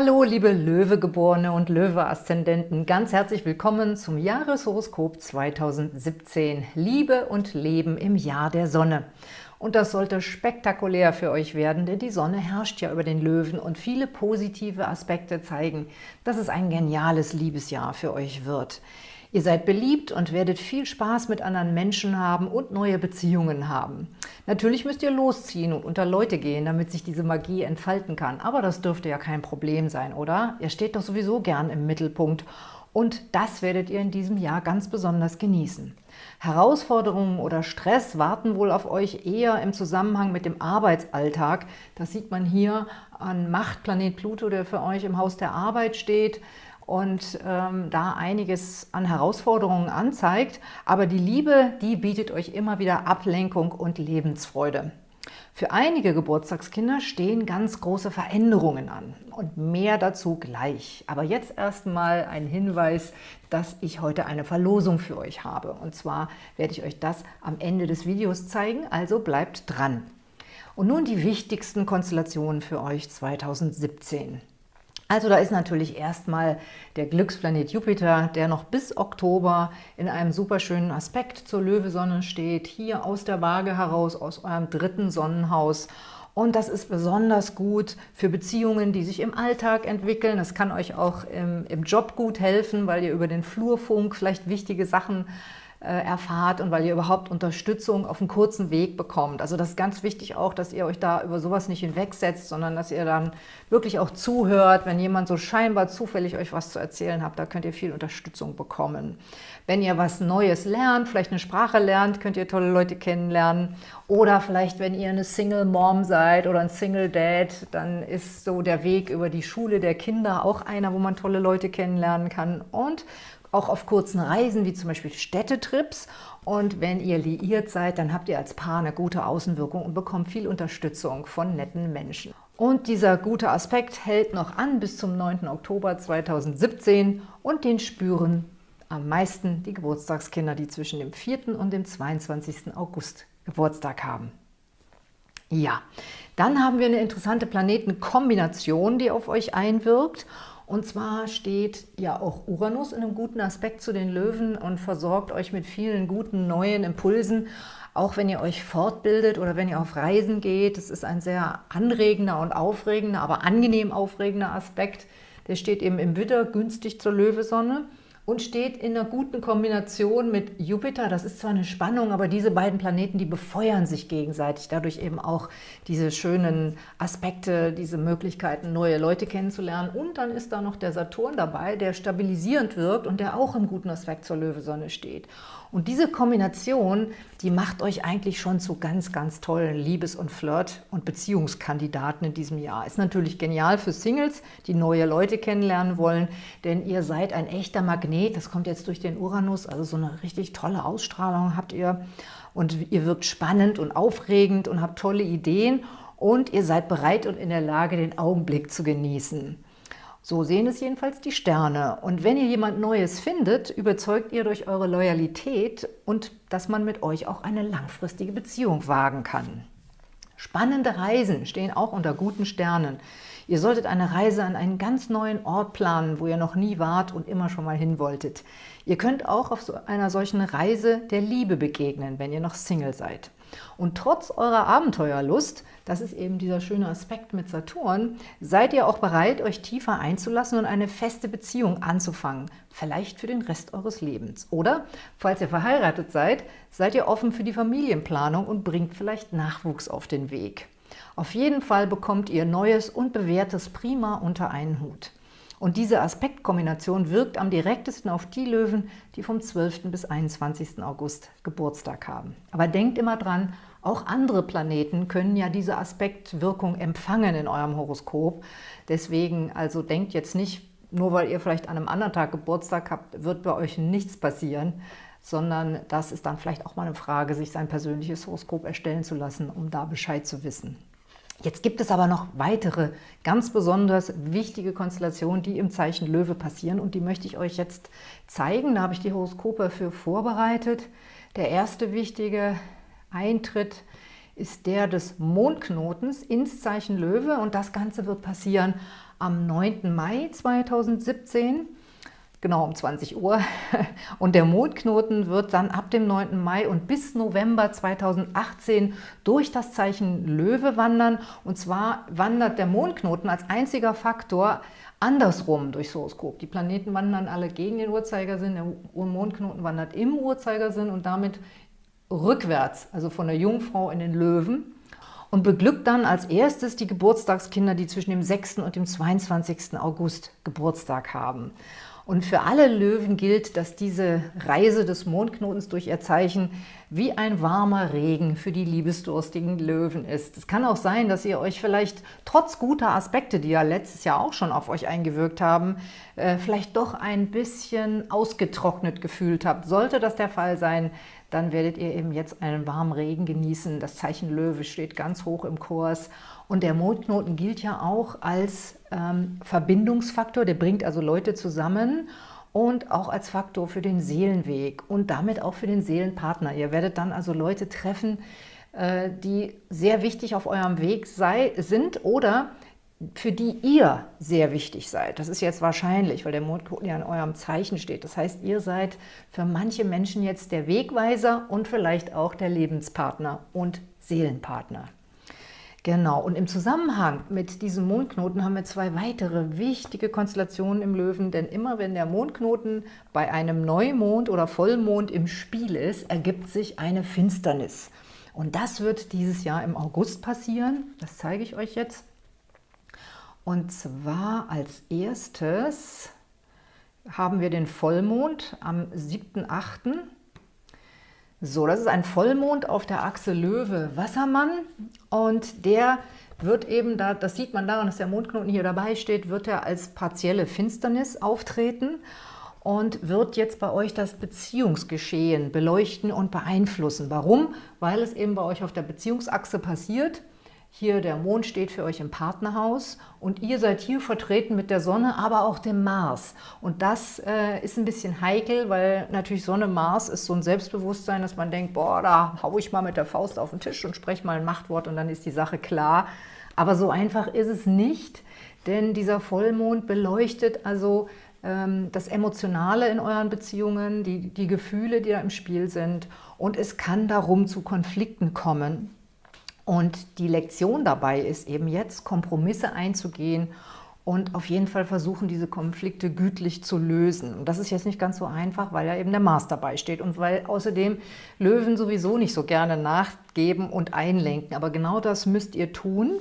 Hallo, liebe Löwegeborene und Löwe-Aszendenten, ganz herzlich willkommen zum Jahreshoroskop 2017. Liebe und Leben im Jahr der Sonne. Und das sollte spektakulär für euch werden, denn die Sonne herrscht ja über den Löwen und viele positive Aspekte zeigen, dass es ein geniales Liebesjahr für euch wird. Ihr seid beliebt und werdet viel Spaß mit anderen Menschen haben und neue Beziehungen haben. Natürlich müsst ihr losziehen und unter Leute gehen, damit sich diese Magie entfalten kann. Aber das dürfte ja kein Problem sein, oder? Ihr steht doch sowieso gern im Mittelpunkt und das werdet ihr in diesem Jahr ganz besonders genießen. Herausforderungen oder Stress warten wohl auf euch eher im Zusammenhang mit dem Arbeitsalltag. Das sieht man hier an Machtplanet Pluto, der für euch im Haus der Arbeit steht und ähm, da einiges an Herausforderungen anzeigt. Aber die Liebe, die bietet euch immer wieder Ablenkung und Lebensfreude. Für einige Geburtstagskinder stehen ganz große Veränderungen an und mehr dazu gleich. Aber jetzt erstmal ein Hinweis, dass ich heute eine Verlosung für euch habe. Und zwar werde ich euch das am Ende des Videos zeigen, also bleibt dran. Und nun die wichtigsten Konstellationen für euch 2017. Also da ist natürlich erstmal der Glücksplanet Jupiter, der noch bis Oktober in einem super schönen Aspekt zur Löwesonne steht, hier aus der Waage heraus, aus eurem dritten Sonnenhaus. Und das ist besonders gut für Beziehungen, die sich im Alltag entwickeln. Das kann euch auch im, im Job gut helfen, weil ihr über den Flurfunk vielleicht wichtige Sachen erfahrt und weil ihr überhaupt Unterstützung auf einem kurzen Weg bekommt. Also das ist ganz wichtig auch, dass ihr euch da über sowas nicht hinwegsetzt, sondern dass ihr dann wirklich auch zuhört, wenn jemand so scheinbar zufällig euch was zu erzählen hat, da könnt ihr viel Unterstützung bekommen. Wenn ihr was Neues lernt, vielleicht eine Sprache lernt, könnt ihr tolle Leute kennenlernen. Oder vielleicht, wenn ihr eine Single Mom seid oder ein Single Dad, dann ist so der Weg über die Schule der Kinder auch einer, wo man tolle Leute kennenlernen kann. Und auch auf kurzen Reisen, wie zum Beispiel Städtetrips. Und wenn ihr liiert seid, dann habt ihr als Paar eine gute Außenwirkung und bekommt viel Unterstützung von netten Menschen. Und dieser gute Aspekt hält noch an bis zum 9. Oktober 2017 und den spüren am meisten die Geburtstagskinder, die zwischen dem 4. und dem 22. August Geburtstag haben. Ja, dann haben wir eine interessante Planetenkombination, die auf euch einwirkt. Und zwar steht ja auch Uranus in einem guten Aspekt zu den Löwen und versorgt euch mit vielen guten neuen Impulsen, auch wenn ihr euch fortbildet oder wenn ihr auf Reisen geht. Das ist ein sehr anregender und aufregender, aber angenehm aufregender Aspekt. Der steht eben im Widder günstig zur Löwesonne und steht in einer guten Kombination mit Jupiter. Das ist zwar eine Spannung, aber diese beiden Planeten, die befeuern sich gegenseitig. Dadurch eben auch diese schönen Aspekte, diese Möglichkeiten, neue Leute kennenzulernen. Und dann ist da noch der Saturn dabei, der stabilisierend wirkt und der auch im guten Aspekt zur Löwesonne steht. Und diese Kombination, die macht euch eigentlich schon zu ganz, ganz tollen Liebes- und Flirt- und Beziehungskandidaten in diesem Jahr. Ist natürlich genial für Singles, die neue Leute kennenlernen wollen, denn ihr seid ein echter Magnet. Das kommt jetzt durch den Uranus, also so eine richtig tolle Ausstrahlung habt ihr. Und ihr wirkt spannend und aufregend und habt tolle Ideen und ihr seid bereit und in der Lage, den Augenblick zu genießen. So sehen es jedenfalls die Sterne. Und wenn ihr jemand Neues findet, überzeugt ihr durch eure Loyalität und dass man mit euch auch eine langfristige Beziehung wagen kann. Spannende Reisen stehen auch unter guten Sternen. Ihr solltet eine Reise an einen ganz neuen Ort planen, wo ihr noch nie wart und immer schon mal hin wolltet. Ihr könnt auch auf so einer solchen Reise der Liebe begegnen, wenn ihr noch Single seid. Und trotz eurer Abenteuerlust, das ist eben dieser schöne Aspekt mit Saturn, seid ihr auch bereit, euch tiefer einzulassen und eine feste Beziehung anzufangen, vielleicht für den Rest eures Lebens. Oder, falls ihr verheiratet seid, seid ihr offen für die Familienplanung und bringt vielleicht Nachwuchs auf den Weg. Auf jeden Fall bekommt ihr Neues und Bewährtes prima unter einen Hut. Und diese Aspektkombination wirkt am direktesten auf die Löwen, die vom 12. bis 21. August Geburtstag haben. Aber denkt immer dran, auch andere Planeten können ja diese Aspektwirkung empfangen in eurem Horoskop. Deswegen also denkt jetzt nicht, nur weil ihr vielleicht an einem anderen Tag Geburtstag habt, wird bei euch nichts passieren, sondern das ist dann vielleicht auch mal eine Frage, sich sein persönliches Horoskop erstellen zu lassen, um da Bescheid zu wissen. Jetzt gibt es aber noch weitere ganz besonders wichtige Konstellationen, die im Zeichen Löwe passieren und die möchte ich euch jetzt zeigen. Da habe ich die Horoskope für vorbereitet. Der erste wichtige Eintritt ist der des Mondknotens ins Zeichen Löwe und das Ganze wird passieren am 9. Mai 2017 genau um 20 Uhr. Und der Mondknoten wird dann ab dem 9. Mai und bis November 2018 durch das Zeichen Löwe wandern. Und zwar wandert der Mondknoten als einziger Faktor andersrum durchs Horoskop. Die Planeten wandern alle gegen den Uhrzeigersinn, der Mondknoten wandert im Uhrzeigersinn und damit rückwärts, also von der Jungfrau in den Löwen und beglückt dann als erstes die Geburtstagskinder, die zwischen dem 6. und dem 22. August Geburtstag haben. Und für alle Löwen gilt, dass diese Reise des Mondknotens durch ihr Zeichen wie ein warmer Regen für die liebesdurstigen Löwen ist. Es kann auch sein, dass ihr euch vielleicht trotz guter Aspekte, die ja letztes Jahr auch schon auf euch eingewirkt haben, äh, vielleicht doch ein bisschen ausgetrocknet gefühlt habt. Sollte das der Fall sein, dann werdet ihr eben jetzt einen warmen Regen genießen. Das Zeichen Löwe steht ganz hoch im Kurs und der Mondknoten gilt ja auch als ähm, Verbindungsfaktor, der bringt also Leute zusammen und auch als Faktor für den Seelenweg und damit auch für den Seelenpartner. Ihr werdet dann also Leute treffen, äh, die sehr wichtig auf eurem Weg sei, sind oder für die ihr sehr wichtig seid. Das ist jetzt wahrscheinlich, weil der Mondknoten ja in eurem Zeichen steht. Das heißt, ihr seid für manche Menschen jetzt der Wegweiser und vielleicht auch der Lebenspartner und Seelenpartner. Genau, und im Zusammenhang mit diesem Mondknoten haben wir zwei weitere wichtige Konstellationen im Löwen, denn immer wenn der Mondknoten bei einem Neumond oder Vollmond im Spiel ist, ergibt sich eine Finsternis. Und das wird dieses Jahr im August passieren, das zeige ich euch jetzt. Und zwar als erstes haben wir den Vollmond am 7.8., so, das ist ein Vollmond auf der Achse Löwe-Wassermann und der wird eben, da, das sieht man daran, dass der Mondknoten hier dabei steht, wird er als partielle Finsternis auftreten und wird jetzt bei euch das Beziehungsgeschehen beleuchten und beeinflussen. Warum? Weil es eben bei euch auf der Beziehungsachse passiert hier der Mond steht für euch im Partnerhaus und ihr seid hier vertreten mit der Sonne, aber auch dem Mars. Und das äh, ist ein bisschen heikel, weil natürlich Sonne, Mars ist so ein Selbstbewusstsein, dass man denkt, boah, da hau ich mal mit der Faust auf den Tisch und spreche mal ein Machtwort und dann ist die Sache klar. Aber so einfach ist es nicht, denn dieser Vollmond beleuchtet also ähm, das Emotionale in euren Beziehungen, die, die Gefühle, die da im Spiel sind. Und es kann darum zu Konflikten kommen. Und die Lektion dabei ist eben jetzt, Kompromisse einzugehen und auf jeden Fall versuchen, diese Konflikte gütlich zu lösen. Und das ist jetzt nicht ganz so einfach, weil ja eben der Mars dabei steht und weil außerdem Löwen sowieso nicht so gerne nachgeben und einlenken. Aber genau das müsst ihr tun,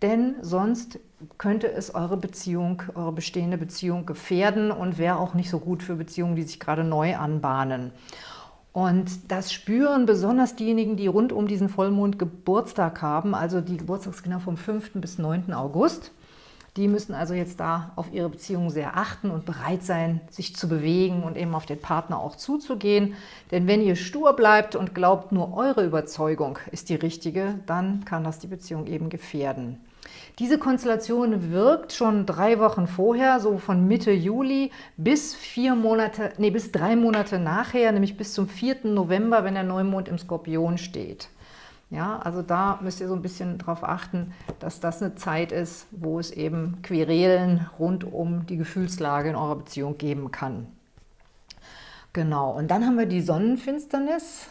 denn sonst könnte es eure Beziehung, eure bestehende Beziehung gefährden und wäre auch nicht so gut für Beziehungen, die sich gerade neu anbahnen. Und das spüren besonders diejenigen, die rund um diesen Vollmond Geburtstag haben, also die Geburtstagskinder vom 5. bis 9. August. Die müssen also jetzt da auf ihre Beziehung sehr achten und bereit sein, sich zu bewegen und eben auf den Partner auch zuzugehen. Denn wenn ihr stur bleibt und glaubt, nur eure Überzeugung ist die richtige, dann kann das die Beziehung eben gefährden. Diese Konstellation wirkt schon drei Wochen vorher, so von Mitte Juli bis vier Monate, nee, bis drei Monate nachher, nämlich bis zum 4. November, wenn der Neumond im Skorpion steht. Ja, also da müsst ihr so ein bisschen darauf achten, dass das eine Zeit ist, wo es eben Querelen rund um die Gefühlslage in eurer Beziehung geben kann. Genau, und dann haben wir die Sonnenfinsternis.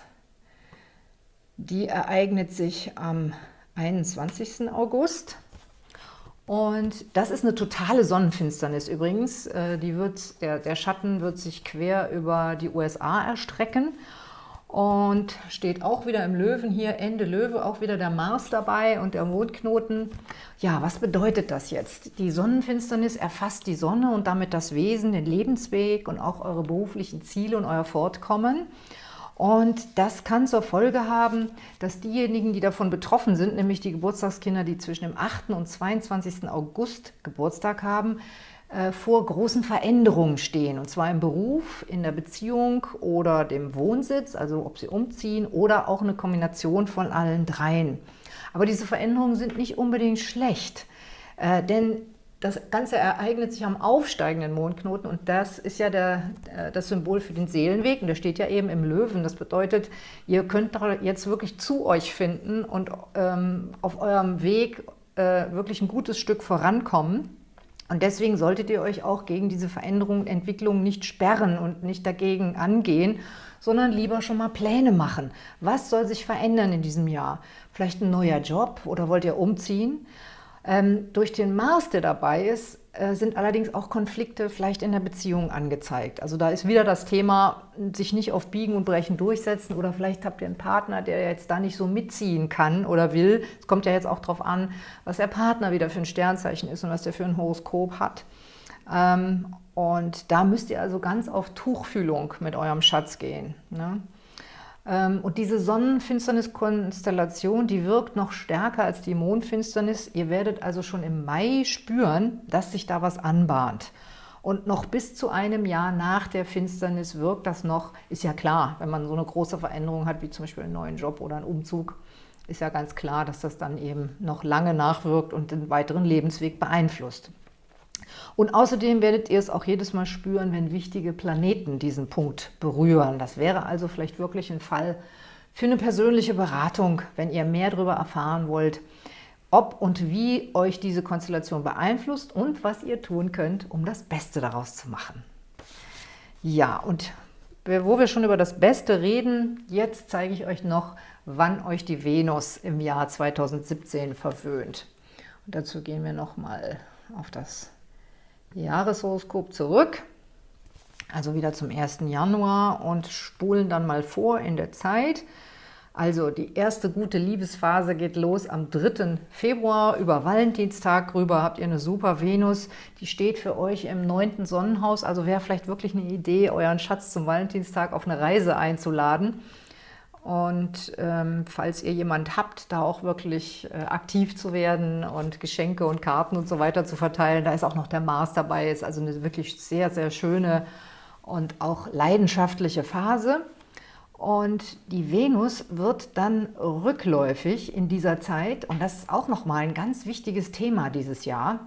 Die ereignet sich am 21. August. Und das ist eine totale Sonnenfinsternis übrigens. Äh, die wird, der, der Schatten wird sich quer über die USA erstrecken und steht auch wieder im Löwen hier, Ende Löwe, auch wieder der Mars dabei und der Mondknoten. Ja, was bedeutet das jetzt? Die Sonnenfinsternis erfasst die Sonne und damit das Wesen, den Lebensweg und auch eure beruflichen Ziele und euer Fortkommen. Und das kann zur Folge haben, dass diejenigen, die davon betroffen sind, nämlich die Geburtstagskinder, die zwischen dem 8. und 22. August Geburtstag haben, äh, vor großen Veränderungen stehen, und zwar im Beruf, in der Beziehung oder dem Wohnsitz, also ob sie umziehen oder auch eine Kombination von allen dreien. Aber diese Veränderungen sind nicht unbedingt schlecht, äh, denn das Ganze ereignet sich am aufsteigenden Mondknoten und das ist ja der, äh, das Symbol für den Seelenweg und der steht ja eben im Löwen. Das bedeutet, ihr könnt jetzt wirklich zu euch finden und ähm, auf eurem Weg äh, wirklich ein gutes Stück vorankommen. Und deswegen solltet ihr euch auch gegen diese Veränderungen und Entwicklungen nicht sperren und nicht dagegen angehen, sondern lieber schon mal Pläne machen. Was soll sich verändern in diesem Jahr? Vielleicht ein neuer Job oder wollt ihr umziehen? Ähm, durch den Mars, der dabei ist, äh, sind allerdings auch Konflikte vielleicht in der Beziehung angezeigt. Also da ist wieder das Thema, sich nicht auf Biegen und Brechen durchsetzen oder vielleicht habt ihr einen Partner, der jetzt da nicht so mitziehen kann oder will. Es kommt ja jetzt auch darauf an, was der Partner wieder für ein Sternzeichen ist und was der für ein Horoskop hat. Ähm, und da müsst ihr also ganz auf Tuchfühlung mit eurem Schatz gehen. Ne? Ähm, und diese Sonnenfinsterniskonstellation, die wirkt noch stärker als die Mondfinsternis. Ihr werdet also schon im Mai spüren, dass sich da was anbahnt. Und noch bis zu einem Jahr nach der Finsternis wirkt das noch, ist ja klar, wenn man so eine große Veränderung hat, wie zum Beispiel einen neuen Job oder einen Umzug, ist ja ganz klar, dass das dann eben noch lange nachwirkt und den weiteren Lebensweg beeinflusst. Und außerdem werdet ihr es auch jedes Mal spüren, wenn wichtige Planeten diesen Punkt berühren. Das wäre also vielleicht wirklich ein Fall für eine persönliche Beratung, wenn ihr mehr darüber erfahren wollt, ob und wie euch diese Konstellation beeinflusst und was ihr tun könnt, um das Beste daraus zu machen. Ja, und wo wir schon über das Beste reden, jetzt zeige ich euch noch, wann euch die Venus im Jahr 2017 verwöhnt. Und dazu gehen wir nochmal auf das Jahreshoroskop zurück, also wieder zum 1. Januar und spulen dann mal vor in der Zeit. Also die erste gute Liebesphase geht los am 3. Februar. Über Valentinstag rüber habt ihr eine super Venus. Die steht für euch im 9. Sonnenhaus. Also wäre vielleicht wirklich eine Idee, euren Schatz zum Valentinstag auf eine Reise einzuladen. Und ähm, falls ihr jemand habt, da auch wirklich äh, aktiv zu werden und Geschenke und Karten und so weiter zu verteilen, da ist auch noch der Mars dabei, ist also eine wirklich sehr, sehr schöne und auch leidenschaftliche Phase. Und die Venus wird dann rückläufig in dieser Zeit und das ist auch nochmal ein ganz wichtiges Thema dieses Jahr.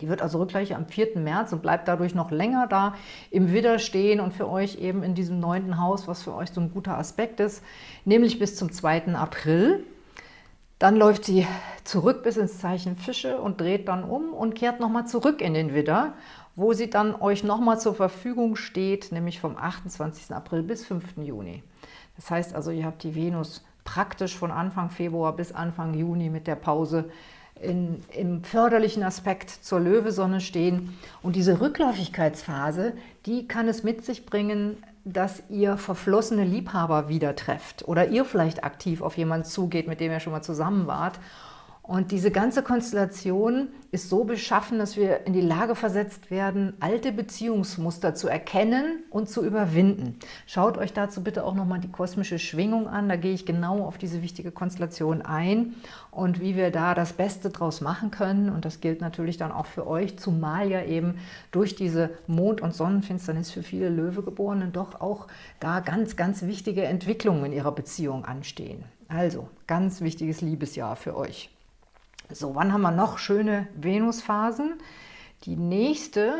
Die wird also rückgleich am 4. März und bleibt dadurch noch länger da im Widder stehen und für euch eben in diesem neunten Haus, was für euch so ein guter Aspekt ist, nämlich bis zum 2. April. Dann läuft sie zurück bis ins Zeichen Fische und dreht dann um und kehrt nochmal zurück in den Widder, wo sie dann euch nochmal zur Verfügung steht, nämlich vom 28. April bis 5. Juni. Das heißt also, ihr habt die Venus praktisch von Anfang Februar bis Anfang Juni mit der Pause in, im förderlichen Aspekt zur Löwesonne stehen. Und diese Rückläufigkeitsphase, die kann es mit sich bringen, dass ihr verflossene Liebhaber wieder trefft oder ihr vielleicht aktiv auf jemanden zugeht, mit dem ihr schon mal zusammen wart und diese ganze Konstellation ist so beschaffen, dass wir in die Lage versetzt werden, alte Beziehungsmuster zu erkennen und zu überwinden. Schaut euch dazu bitte auch nochmal die kosmische Schwingung an. Da gehe ich genau auf diese wichtige Konstellation ein und wie wir da das Beste draus machen können. Und das gilt natürlich dann auch für euch, zumal ja eben durch diese Mond- und Sonnenfinsternis für viele Löwegeborenen doch auch da ganz, ganz wichtige Entwicklungen in ihrer Beziehung anstehen. Also, ganz wichtiges Liebesjahr für euch. So, wann haben wir noch schöne Venusphasen? Die nächste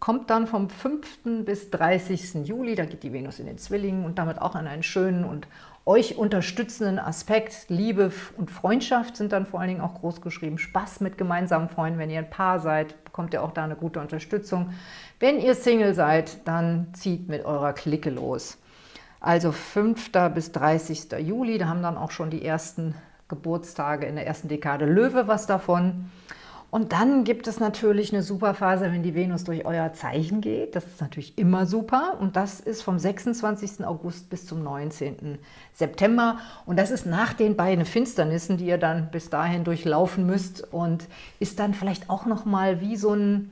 kommt dann vom 5. bis 30. Juli, da geht die Venus in den Zwillingen und damit auch an einen schönen und euch unterstützenden Aspekt. Liebe und Freundschaft sind dann vor allen Dingen auch groß geschrieben. Spaß mit gemeinsamen Freunden. Wenn ihr ein Paar seid, bekommt ihr auch da eine gute Unterstützung. Wenn ihr Single seid, dann zieht mit eurer Clique los. Also 5. bis 30. Juli, da haben dann auch schon die ersten Geburtstage in der ersten Dekade Löwe was davon. Und dann gibt es natürlich eine super Phase, wenn die Venus durch euer Zeichen geht. Das ist natürlich immer super. Und das ist vom 26. August bis zum 19. September. Und das ist nach den beiden Finsternissen, die ihr dann bis dahin durchlaufen müsst. Und ist dann vielleicht auch noch mal wie so ein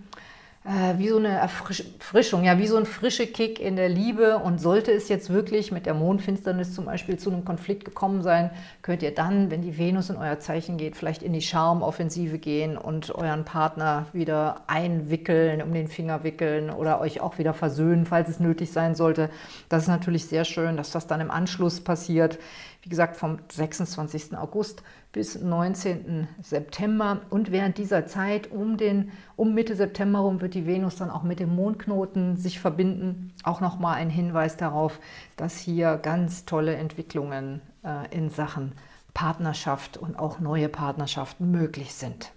äh, wie so eine Erfrischung, ja, wie so ein frischer Kick in der Liebe. Und sollte es jetzt wirklich mit der Mondfinsternis zum Beispiel zu einem Konflikt gekommen sein, könnt ihr dann, wenn die Venus in euer Zeichen geht, vielleicht in die Charmoffensive gehen und euren Partner wieder einwickeln, um den Finger wickeln oder euch auch wieder versöhnen, falls es nötig sein sollte. Das ist natürlich sehr schön, dass das dann im Anschluss passiert. Wie gesagt, vom 26. August bis 19. September. Und während dieser Zeit, um, den, um Mitte September herum, wird die Venus dann auch mit dem Mondknoten sich verbinden. Auch nochmal ein Hinweis darauf, dass hier ganz tolle Entwicklungen äh, in Sachen Partnerschaft und auch neue Partnerschaften möglich sind.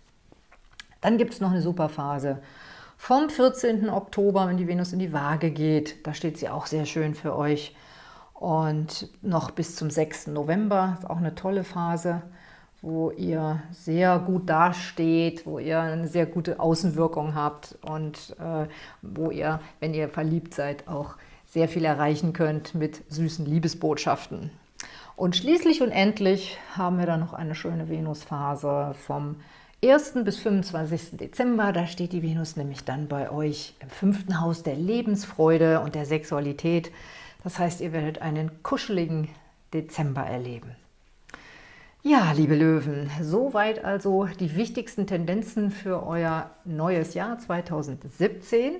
Dann gibt es noch eine super Phase vom 14. Oktober, wenn die Venus in die Waage geht. Da steht sie auch sehr schön für euch. Und noch bis zum 6. November, ist auch eine tolle Phase, wo ihr sehr gut dasteht, wo ihr eine sehr gute Außenwirkung habt und äh, wo ihr, wenn ihr verliebt seid, auch sehr viel erreichen könnt mit süßen Liebesbotschaften. Und schließlich und endlich haben wir dann noch eine schöne Venusphase vom 1. bis 25. Dezember, da steht die Venus nämlich dann bei euch im fünften Haus der Lebensfreude und der Sexualität. Das heißt, ihr werdet einen kuscheligen Dezember erleben. Ja, liebe Löwen, soweit also die wichtigsten Tendenzen für euer neues Jahr 2017.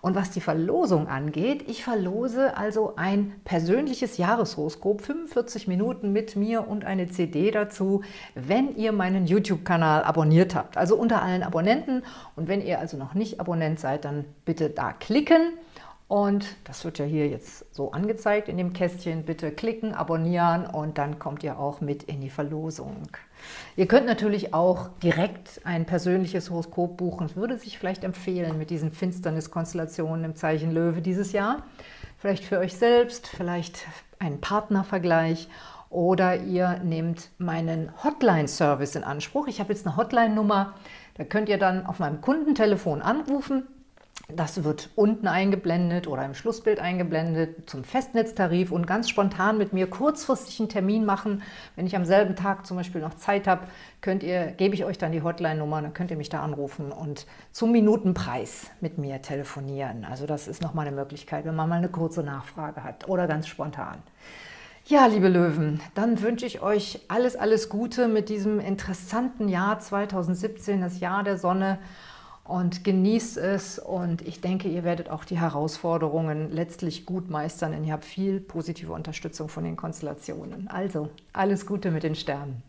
Und was die Verlosung angeht, ich verlose also ein persönliches Jahreshoroskop, 45 Minuten mit mir und eine CD dazu, wenn ihr meinen YouTube-Kanal abonniert habt. Also unter allen Abonnenten. Und wenn ihr also noch nicht Abonnent seid, dann bitte da klicken. Und das wird ja hier jetzt so angezeigt in dem Kästchen. Bitte klicken, abonnieren und dann kommt ihr auch mit in die Verlosung. Ihr könnt natürlich auch direkt ein persönliches Horoskop buchen. Es würde sich vielleicht empfehlen mit diesen Finsterniskonstellationen im Zeichen Löwe dieses Jahr. Vielleicht für euch selbst, vielleicht einen Partnervergleich oder ihr nehmt meinen Hotline-Service in Anspruch. Ich habe jetzt eine Hotline-Nummer, da könnt ihr dann auf meinem Kundentelefon anrufen das wird unten eingeblendet oder im Schlussbild eingeblendet zum Festnetztarif und ganz spontan mit mir kurzfristig einen Termin machen. Wenn ich am selben Tag zum Beispiel noch Zeit habe, könnt ihr, gebe ich euch dann die Hotline-Nummer, dann könnt ihr mich da anrufen und zum Minutenpreis mit mir telefonieren. Also das ist nochmal eine Möglichkeit, wenn man mal eine kurze Nachfrage hat oder ganz spontan. Ja, liebe Löwen, dann wünsche ich euch alles, alles Gute mit diesem interessanten Jahr 2017, das Jahr der Sonne und genießt es und ich denke, ihr werdet auch die Herausforderungen letztlich gut meistern, denn ihr habt viel positive Unterstützung von den Konstellationen. Also, alles Gute mit den Sternen.